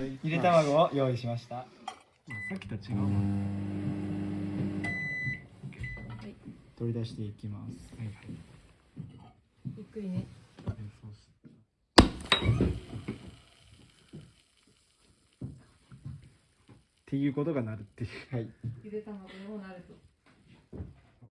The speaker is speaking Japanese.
ゆで卵を用意しました。まあさっきと違う。取り出していきます。はいはいゆっくりね。っていうことがなるっていう。はい。ゆで卵もなると。